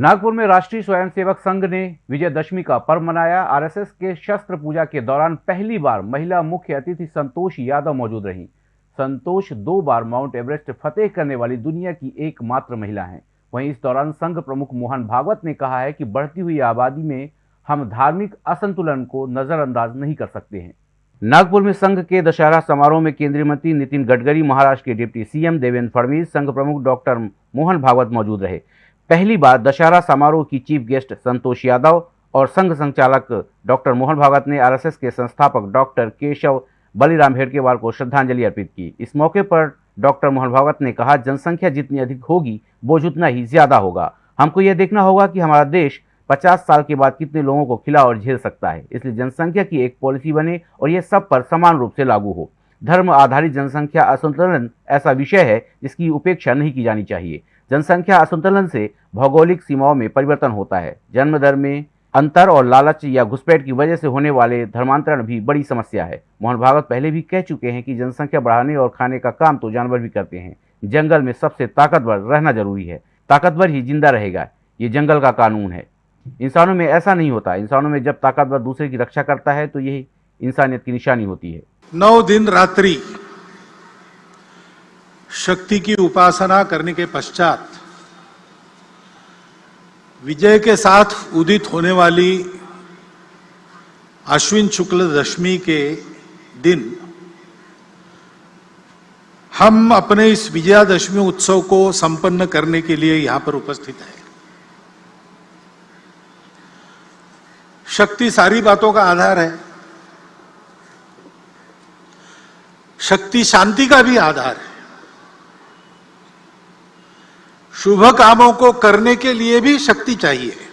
नागपुर में राष्ट्रीय स्वयंसेवक संघ ने विजयदशमी का पर्व मनाया। आरएसएस के शस्त्र पूजा के दौरान पहली बार महिला मुख्य अतिथि संतोष यादव मौजूद रही। संतोष दो बार माउंट एवरेस्ट फतेह करने वाली दुनिया की एकमात्र महिला हैं। वहीं इस दौरान संघ प्रमुख मोहन भागवत ने कहा है कि बढ़ती हुई आबादी में हम धार्मिक असंतुलन को नजरअंदाज नहीं कर सकते हैं। नागपुर में संघ के दशहरा समारोह में केंद्रीय मंत्री नितिन गडकरी, महाराष्ट्र के डिप्टी सीएम देवेंद्र फडणवीस, संघ प्रमुख डॉक्टर मोहन भागवत मौजूद रहे। पहली बार दशहरा समारोह की चीफ गेस्ट संतोष यादव और संघ संचालक डॉक्टर मोहन भागवत ने आरएसएस के संस्थापक डॉक्टर केशव बलिराम हेडकेवार को श्रद्धांजलि अर्पित की। इस मौके पर डॉक्टर मोहन भागवत ने कहा, जनसंख्या जितनी अधिक होगी, बोझ उतना ही ज़्यादा होगा। हमको यह देखना होगा कि हमारा देश 50 साल के बाद कितने लोगों को खिला और झेल सकता है। इसलिए जनसंख्या की एक पॉलिसी बने और यह सब पर समान रूप से लागू हो। धर्म आधारित जनसंख्या असंतुलन ऐसा विषय है जिसकी उपेक्षा नहीं की जानी चाहिए। जनसंख्या असंतुलन से भौगोलिक सीमाओं में परिवर्तन होता है। जन्म दर में अंतर और लालच या घुसपैठ की वजह से होने वाले धर्मांतरण भी बड़ी समस्या है। मोहन भागवत पहले भी कह चुके हैं कि जनसंख्या बढ़ाने और खाने का काम तो जानवर भी करते हैं। जंगल में सबसे ताकतवर रहना ज़रूरी है। ताकतवर ही ज़िंदा रहेगा। ये जंगल का कानून है। इंसानों में ऐसा नहीं होता। इंसानों में जब ताकतवर दूसरे की रक्षा करता है तो यही इंसानियत की निशानी होती है। नौ दिन रात्रि शक्ति की उपासना करने के पश्चात विजय के साथ उदित होने वाली अश्विन शुक्ल दशमी के दिन, हम अपने इस विजयादशमी उत्सव को संपन्न करने के लिए यहाँ पर उपस्थित हैं। शक्ति सारी बातों का आधार है। शक्ति शांति का भी आधार है। शुभ कामों को करने के लिए भी शक्ति चाहिए।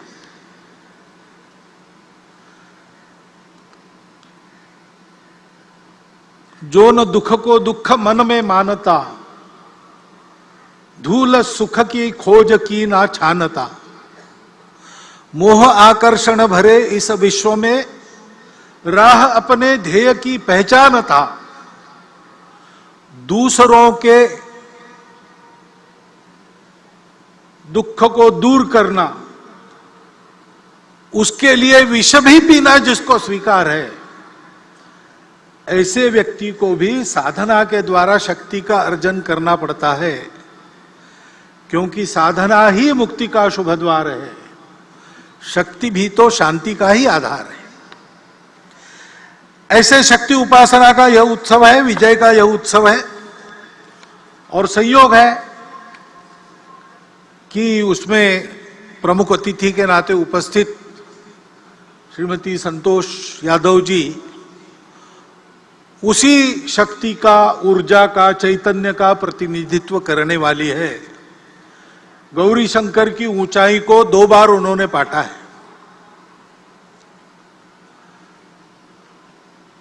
जो न दुख को दुख मन में मानता, धूल सुख की खोज की ना छानता। मोह आकर्षण भरे इस विश्व में राह अपने ध्येय की पहचान था दूसरों के दुख को दूर करना, उसके लिए विष भी पीना जिसको स्वीकार है। ऐसे व्यक्ति को भी साधना के द्वारा शक्ति का अर्जन करना पड़ता है, क्योंकि साधना ही मुक्ति का शुभ द्वार है। शक्ति भी तो शांति का ही आधार है। ऐसे शक्ति उपासना का यह उत्सव है, विजय का यह उत्सव है, और संयोग है। कि उसमें प्रमुख अतिथि के नाते उपस्थित श्रीमती संतोष यादव जी, उसी शक्ति का, ऊर्जा का, चैतन्य का प्रतिनिधित्व करने वाली है। गौरी शंकर की ऊंचाई को दो बार उन्होंने पाटा है।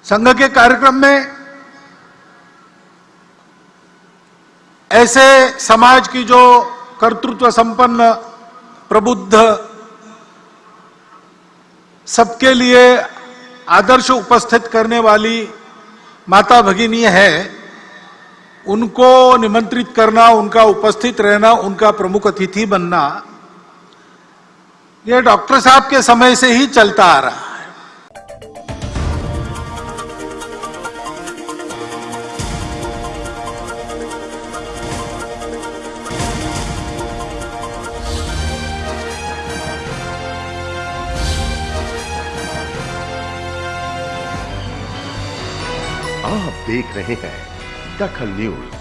संघ के कार्यक्रम में ऐसे समाज की जो कर्तृत्व संपन्न, प्रबुद्ध, सबके लिए आदर्श उपस्थित करने वाली माता भगिनी है, उनको निमंत्रित करना, उनका उपस्थित रहना, उनका प्रमुख अतिथि बनना यह डॉक्टर साहब के समय से ही चलता आ रहा है। आप देख रहे हैं दखल न्यूज़।